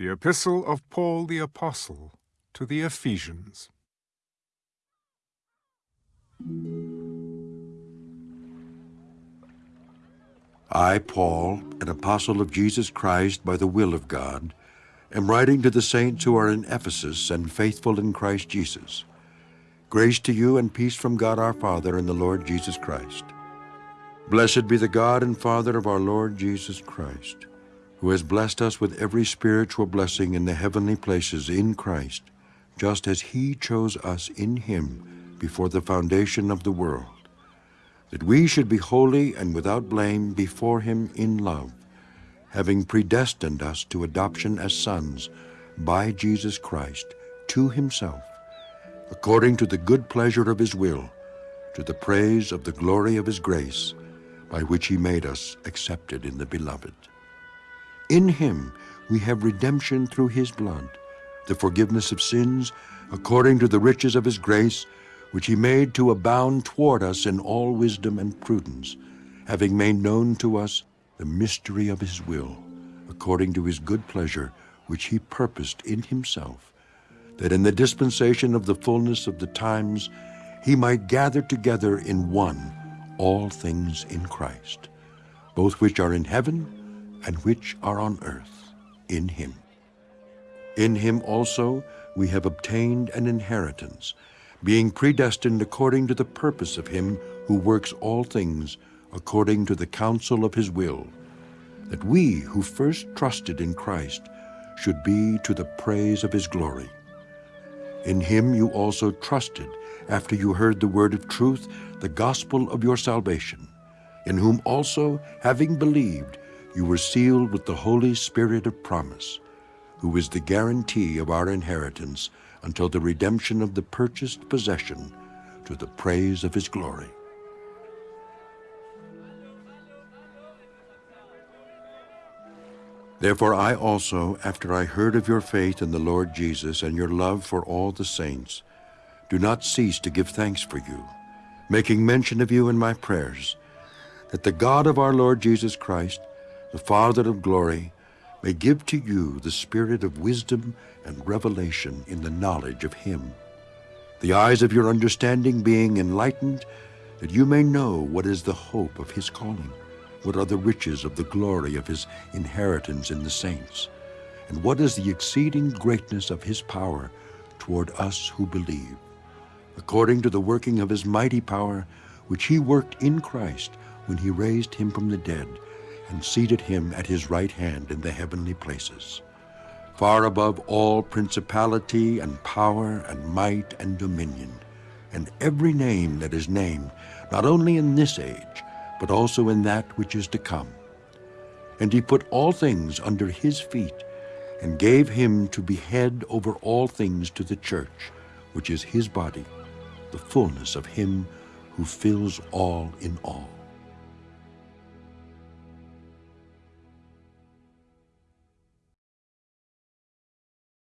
The Epistle of Paul the Apostle to the Ephesians. I, Paul, an apostle of Jesus Christ by the will of God, am writing to the saints who are in Ephesus and faithful in Christ Jesus. Grace to you and peace from God our Father and the Lord Jesus Christ. Blessed be the God and Father of our Lord Jesus Christ, who has blessed us with every spiritual blessing in the heavenly places in Christ, just as he chose us in him before the foundation of the world that we should be holy and without blame before him in love, having predestined us to adoption as sons by Jesus Christ to himself, according to the good pleasure of his will, to the praise of the glory of his grace, by which he made us accepted in the Beloved. In him we have redemption through his blood, the forgiveness of sins, according to the riches of his grace, which he made to abound toward us in all wisdom and prudence, having made known to us the mystery of his will, according to his good pleasure, which he purposed in himself, that in the dispensation of the fullness of the times he might gather together in one all things in Christ, both which are in heaven and which are on earth, in him. In him also we have obtained an inheritance, being predestined according to the purpose of him who works all things according to the counsel of his will, that we who first trusted in Christ should be to the praise of his glory. In him you also trusted after you heard the word of truth, the gospel of your salvation, in whom also, having believed, you were sealed with the Holy Spirit of promise, who is the guarantee of our inheritance until the redemption of the purchased possession to the praise of his glory. Therefore I also, after I heard of your faith in the Lord Jesus and your love for all the saints, do not cease to give thanks for you, making mention of you in my prayers, that the God of our Lord Jesus Christ, the Father of glory, may give to you the spirit of wisdom and revelation in the knowledge of him, the eyes of your understanding being enlightened, that you may know what is the hope of his calling, what are the riches of the glory of his inheritance in the saints, and what is the exceeding greatness of his power toward us who believe, according to the working of his mighty power, which he worked in Christ when he raised him from the dead, and seated him at his right hand in the heavenly places, far above all principality and power and might and dominion, and every name that is named, not only in this age, but also in that which is to come. And he put all things under his feet, and gave him to be head over all things to the church, which is his body, the fullness of him who fills all in all.